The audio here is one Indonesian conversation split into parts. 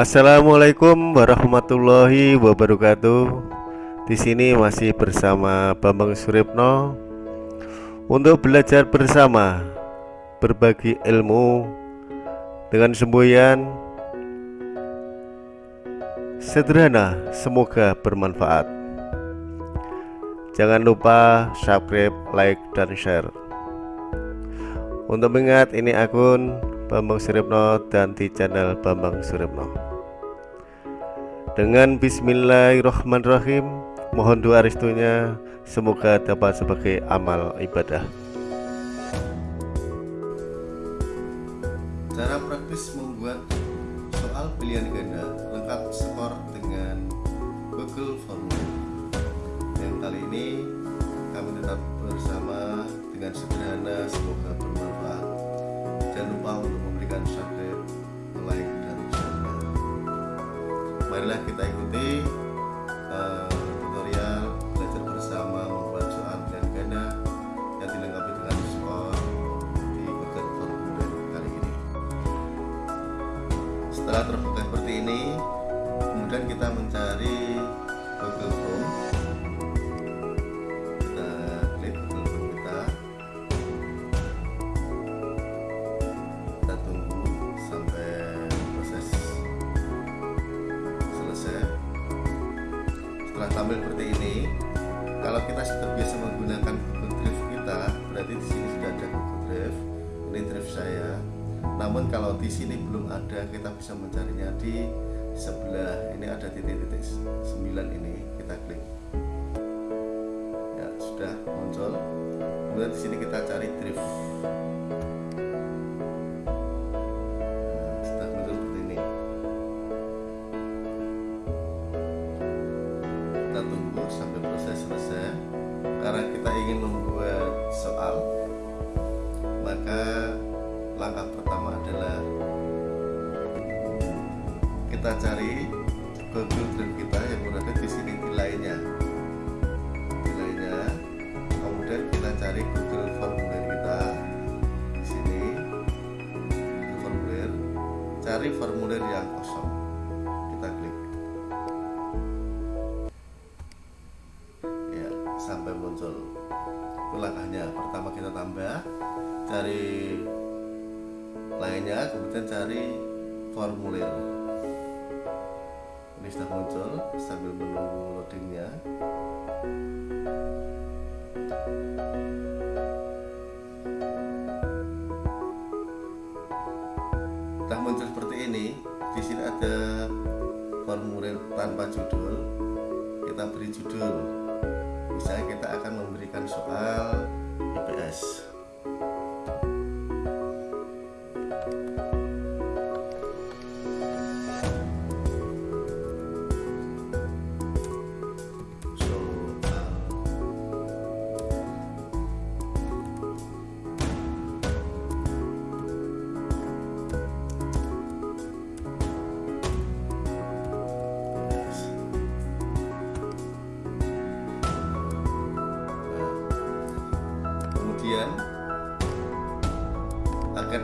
Assalamualaikum warahmatullahi wabarakatuh. Di sini masih bersama Bambang Suripno untuk belajar bersama berbagi ilmu dengan semboyan sederhana semoga bermanfaat. Jangan lupa subscribe, like, dan share. Untuk mengingat ini akun Bambang Suripno dan di channel Bambang Suripno. Dengan Bismillahirrahmanirrahim, mohon doa restunya semoga dapat sebagai amal ibadah. Cara praktis membuat soal pilihan ganda lengkap skor dengan Google Formula. Yang kali ini kami tetap bersama dengan sederhana semoga bermanfaat. Jangan lupa untuk memberikan subscribe, Marilah kita ikuti Tampil seperti ini, kalau kita sudah biasa menggunakan Google Drive kita, berarti di sini sudah ada Google Drive. Ini drive saya. Namun kalau di sini belum ada, kita bisa mencarinya di sebelah ini ada titik-titik 9 ini. Kita klik. Ya, sudah muncul. Kemudian di sini kita cari drive. Tunggu sampai proses selesai. Karena kita ingin membuat soal, maka langkah pertama adalah kita cari Google Drive kita yang berada di sini nilainya nilainya kemudian kita cari Google Formulir kita di sini Google Formulir cari formulir yang sudah muncul sambil menunggu loadingnya. Sudah muncul seperti ini di sini ada formulir tanpa judul. Kita beri judul. Misalnya kita akan memberikan soal IPS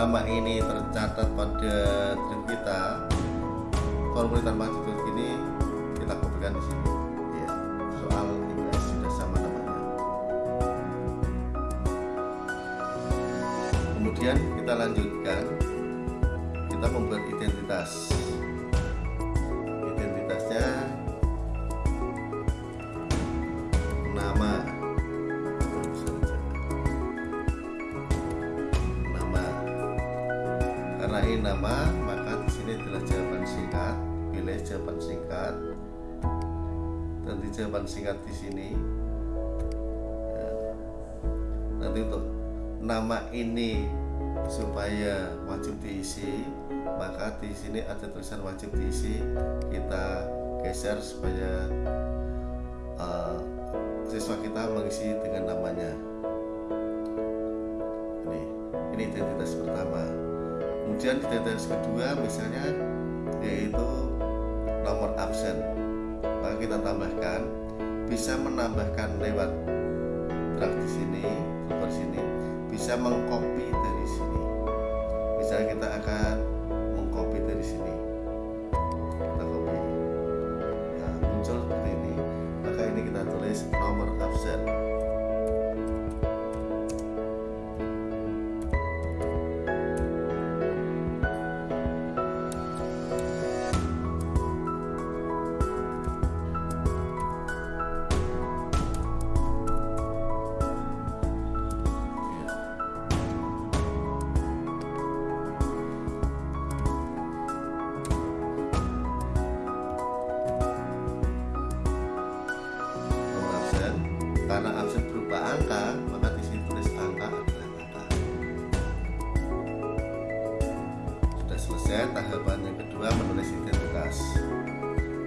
nama ini tercatat pada drive kita. Formulir tanpa karena ini nama maka di sini adalah jawaban singkat. Pilih jawaban singkat. Dan di jawaban singkat di sini. Ya, nanti untuk nama ini supaya wajib diisi maka di sini ada tulisan wajib diisi. Kita geser supaya uh, siswa kita mengisi dengan namanya. Ini ini kemudian kriteria kedua misalnya yaitu nomor absen. Maka kita tambahkan bisa menambahkan lewat drag di sini drag sini bisa mengcopy dari sini. Misalnya kita akan mengcopy dari sini. Kita copy. Nah muncul seperti ini. Maka ini kita tulis nomor absen. karena absen berupa angka maka di sini tulis angka adalah angka sudah selesai tahapan yang kedua menulis identitas.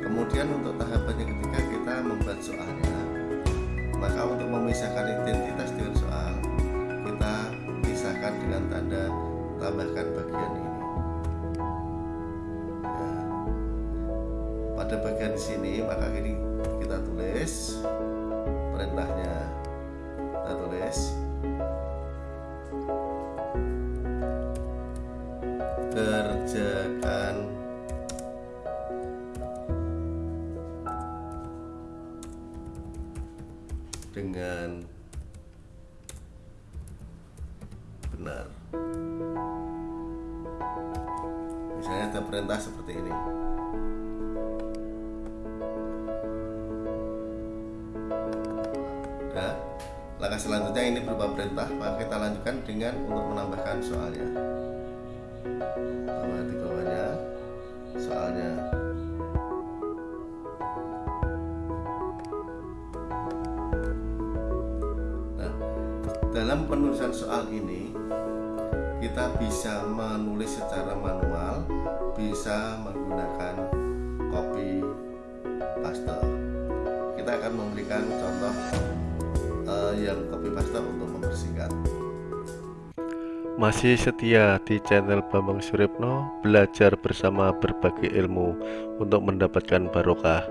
Kemudian untuk tahapan yang ketiga kita membuat soalnya. Maka untuk memisahkan identitas dengan soal kita pisahkan dengan tanda tambahkan bagian ini. Ya. Pada bagian sini maka ini kita tulis. Dengan benar. Misalnya ada perintah seperti ini. Nah langkah selanjutnya ini berupa perintah maka kita lanjutkan dengan untuk menambahkan soalnya. Tambah di bawahnya soalnya dalam penulisan soal ini kita bisa menulis secara manual bisa menggunakan copy paste. Kita akan memberikan contoh uh, yang copy paste untuk mempersingkat. Masih setia di channel Bambang Suripno Belajar bersama berbagai ilmu Untuk mendapatkan barokah.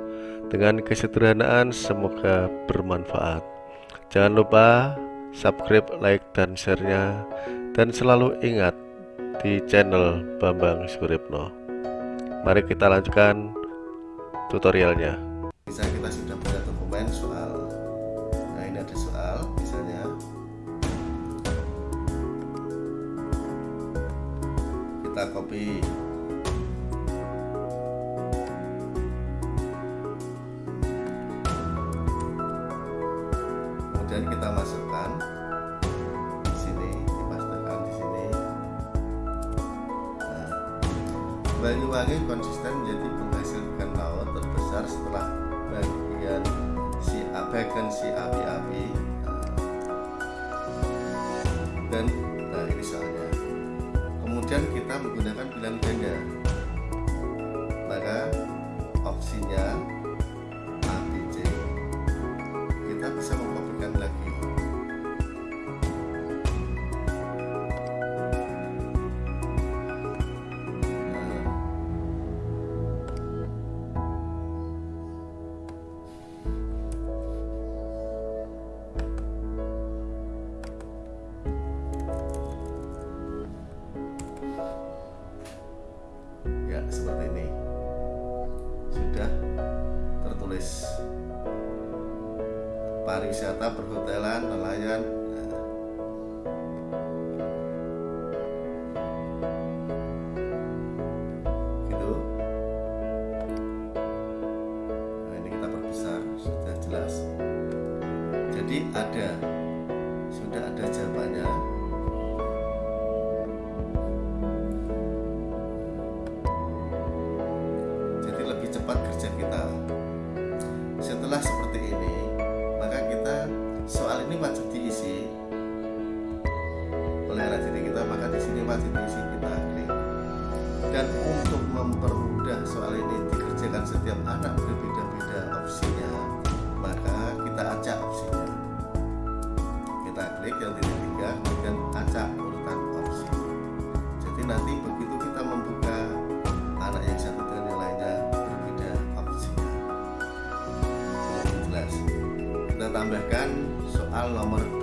Dengan kesederhanaan semoga bermanfaat. Jangan lupa subscribe, like, dan share-nya. Dan selalu ingat di channel Bambang Suripno Mari kita lanjutkan tutorialnya. Bisa kita sudah punya dokumen soal nah ini ada soal misalnya. Kita copy pariwisata perhotelan nelayan. Nah. gitu. Nah ini kita perbesar sudah jelas. Jadi ada sudah ada jawabannya kita tambahkan soal nomor 2 nomor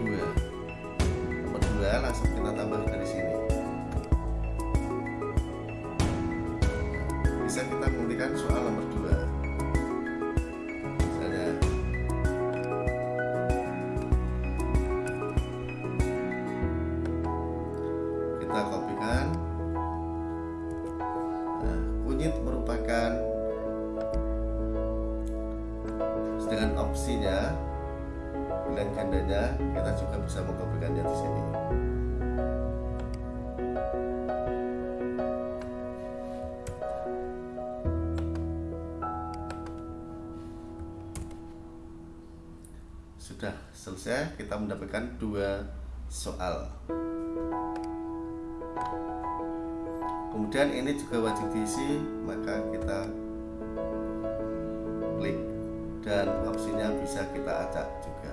bisa mengkopikannya di sini. Sudah selesai kita mendapatkan dua soal. Kemudian ini juga wajib diisi maka kita dan opsinya bisa kita acak juga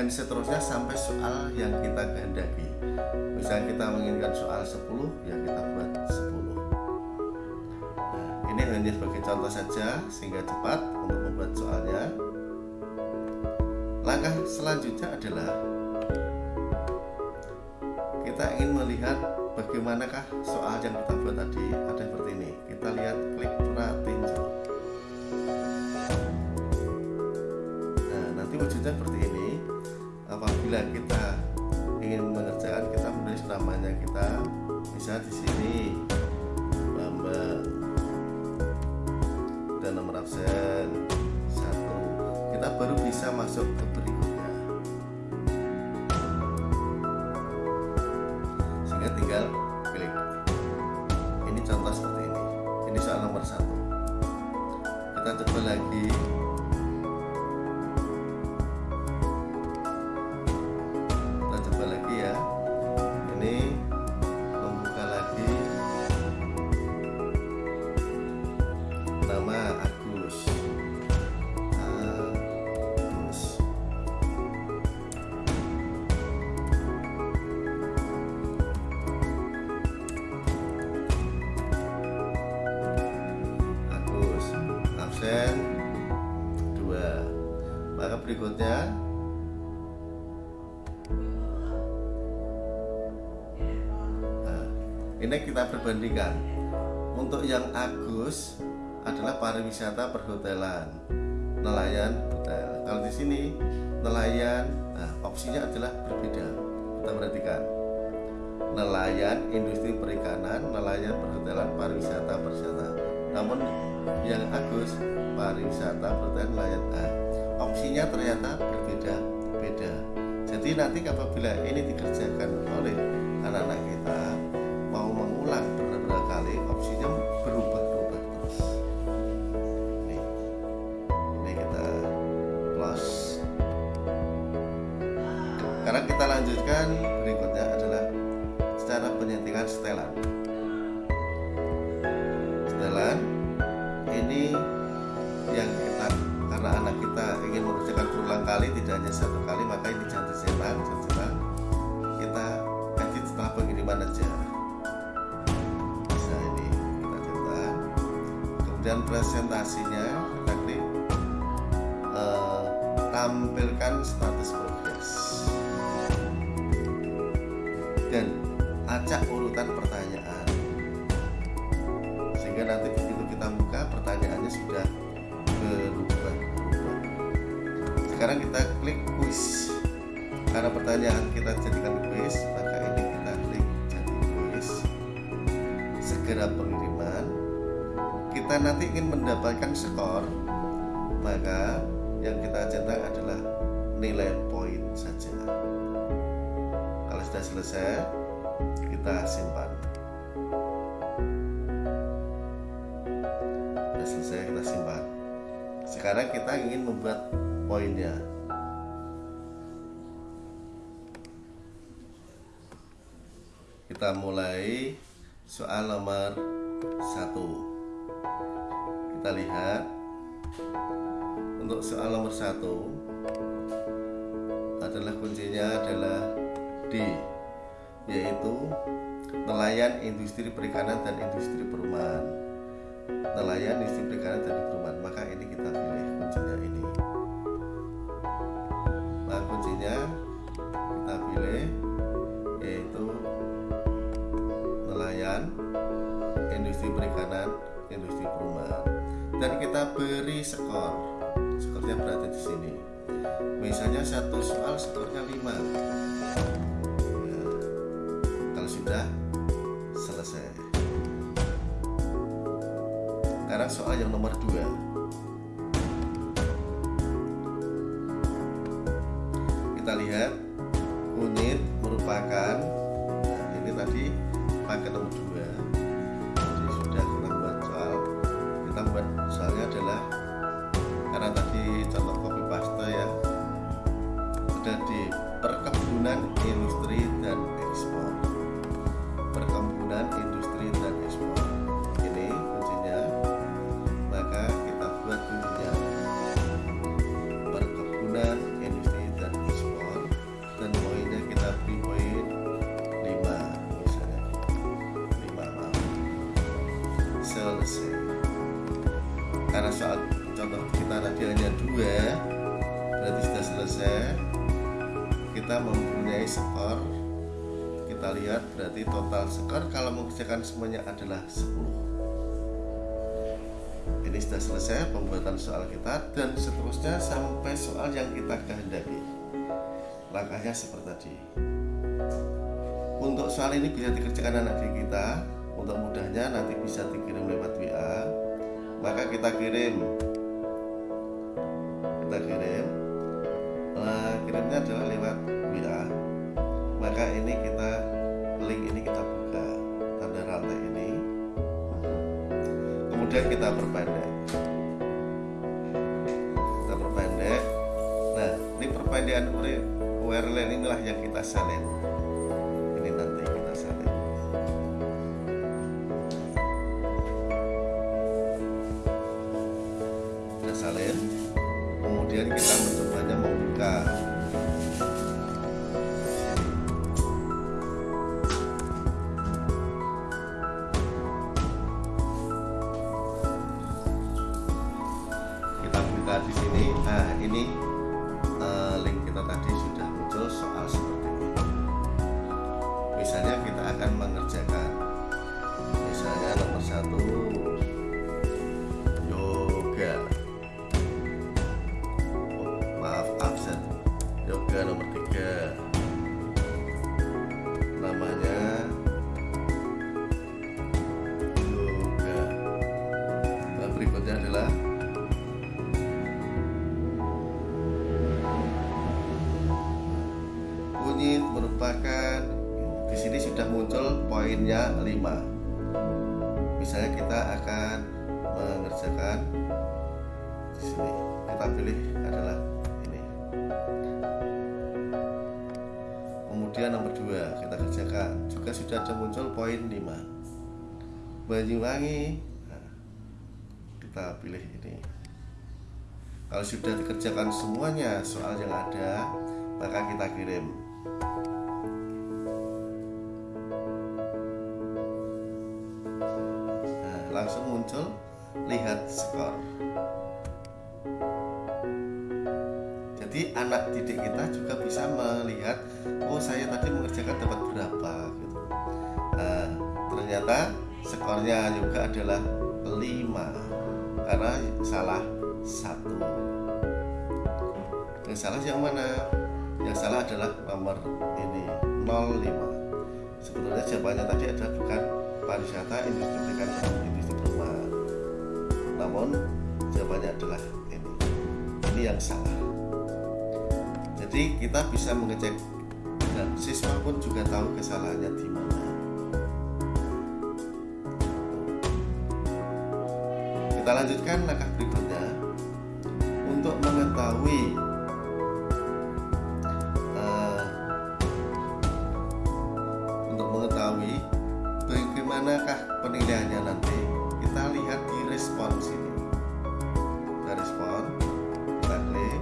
dan seterusnya sampai soal yang kita kehendaki. Misalnya kita menginginkan soal 10 ya kita buat 10 nah, ini hanya sebagai contoh saja sehingga cepat untuk membuat soalnya. Langkah selanjutnya adalah kita ingin melihat bagaimanakah soal yang kita buat tadi. Ada seperti ini. Kita lihat klik pratinjo nah nanti wujudnya seperti ini apabila kita ingin mengerjakan kita menulis namanya kita bisa di sini. Bambang. Dan nomor absen. Satu. Kita baru bisa masuk ke berikutnya nah, ini kita perbandingkan. Untuk yang Agus adalah pariwisata perhotelan nelayan hotel. Kalau di sini nelayan nah, opsinya adalah berbeda. Kita perhatikan. Nelayan industri perikanan nelayan perhotelan pariwisata perwisata. Namun yang Agus pariwisata perhotelan nelayan A opsinya ternyata berbeda-beda jadi nanti apabila ini dikerjakan oleh anak-anak kita kali tidak hanya satu kali maka ini jangan dicetak jangan kita edit setelah pengiriman aja. Bisa ini kita cetak. Kemudian presentasinya kita klik uh, tampilkan status segera pengiriman kita nanti ingin mendapatkan skor maka yang kita cetak adalah nilai poin saja. Kalau sudah selesai kita simpan. Sudah selesai kita simpan. Sekarang kita ingin membuat poinnya. Kita mulai soal nomor satu. Kita lihat. Untuk soal nomor satu adalah kuncinya adalah D yaitu nelayan industri perikanan dan industri perumahan. Nelayan industri perikanan dan perumahan. Maka ini kita pilih kuncinya ini industri perumahan. Dan kita beri skor. Skornya berarti di sini. Misalnya satu soal skornya 5 nah, kalau sudah selesai. Sekarang soal yang nomor 2 kita lihat kunyit merupakan karena soal contoh kita tadi dua berarti sudah selesai. Kita mempunyai skor. Kita lihat berarti total skor kalau mengerjakan semuanya adalah 10 ini sudah selesai pembuatan soal kita dan seterusnya sampai soal yang kita kehendaki. Langkahnya seperti tadi. Untuk soal ini bisa dikerjakan anak kita. Untuk mudahnya nanti bisa dikirim lewat WA maka kita kirim kita kirim nah, kirimnya adalah lewat WA maka ini kita link ini kita buka tanda rantai ini kemudian kita perpendek kita perpendek nah ini perpendekan URL inilah yang kita salin misalnya nomor satu. Yoga oh, maaf absen. Yoga nomor tiga. Namanya. Yoga nah, berikutnya adalah. Kunyit merupakan di sini sudah muncul poinnya 5 kemudian nomor 2 kita kerjakan. Juga sudah ada muncul poin 5 Banyuwangi. Nah, kita pilih ini. Kalau sudah dikerjakan semuanya soal yang ada maka kita kirim. Nah, langsung muncul lihat skor. Jadi anak didik kita juga skornya juga adalah 5 karena salah satu. Yang salah yang mana? Yang salah adalah nomor ini 05 sebetulnya jawabannya tadi adalah bukan pariwisata industri perikanan industri perumahan namun jawabannya adalah ini. Ini yang salah. Jadi kita bisa mengecek dan siswa pun juga tahu kesalahannya di lanjutkan langkah berikutnya. Untuk mengetahui eh, untuk mengetahui bagaimanakah penilaiannya nanti kita lihat di respon sini. Kita respon kita klik.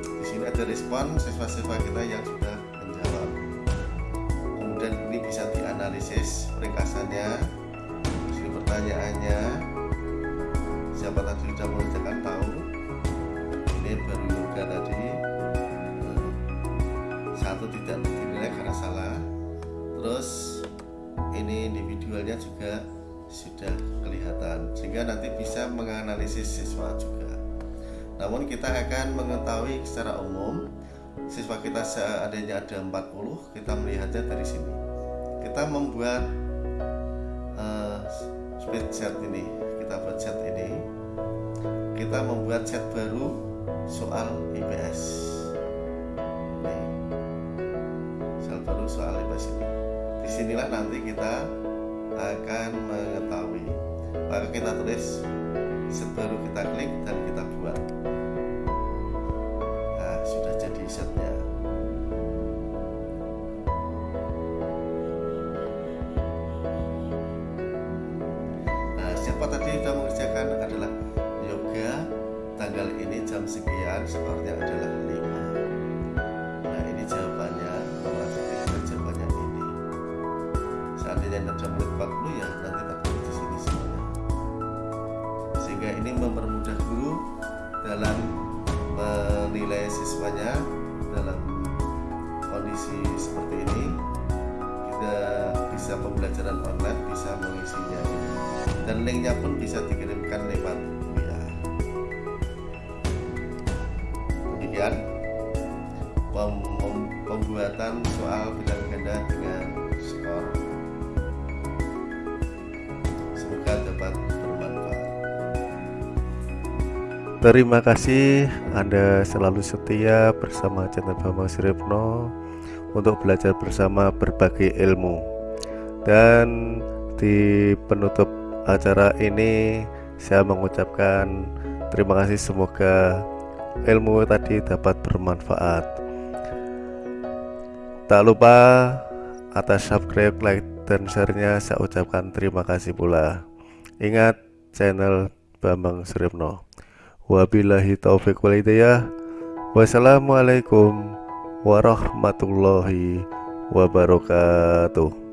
Di sini ada respon siswa-siswa kita yang sudah namun kita akan mengetahui secara umum siswa kita seadanya ada 40 kita melihatnya dari sini. Kita membuat uh, spreadsheet ini kita buat set ini. Kita membuat set baru soal IPS Nih. soal baru soal IPS ini. Di sinilah nanti kita akan mengetahui. Maka kita tulis set baru kita klik dan kita buat tambahkan sekian skornya adalah 5 nah ini jawabannya. Memasuki ada jawabannya ini. Seandainya ada 40 ya nanti tertulis di sini semuanya sehingga ini mempermudah guru dalam menilai siswanya dalam kondisi seperti ini. Kita bisa pembelajaran online bisa mengisinya. Dan linknya pun bisa dikirimkan lewat Terima kasih. Anda selalu setia bersama channel Bambang Siripno untuk belajar bersama berbagai ilmu. Dan di penutup acara ini saya mengucapkan terima kasih. Semoga ilmu tadi dapat bermanfaat. Tak lupa atas subscribe like dan share-nya. Saya ucapkan terima kasih pula. Ingat channel Bambang Suripno wabillahi taufik walhidayah wassalamualaikum warahmatullahi wabarakatuh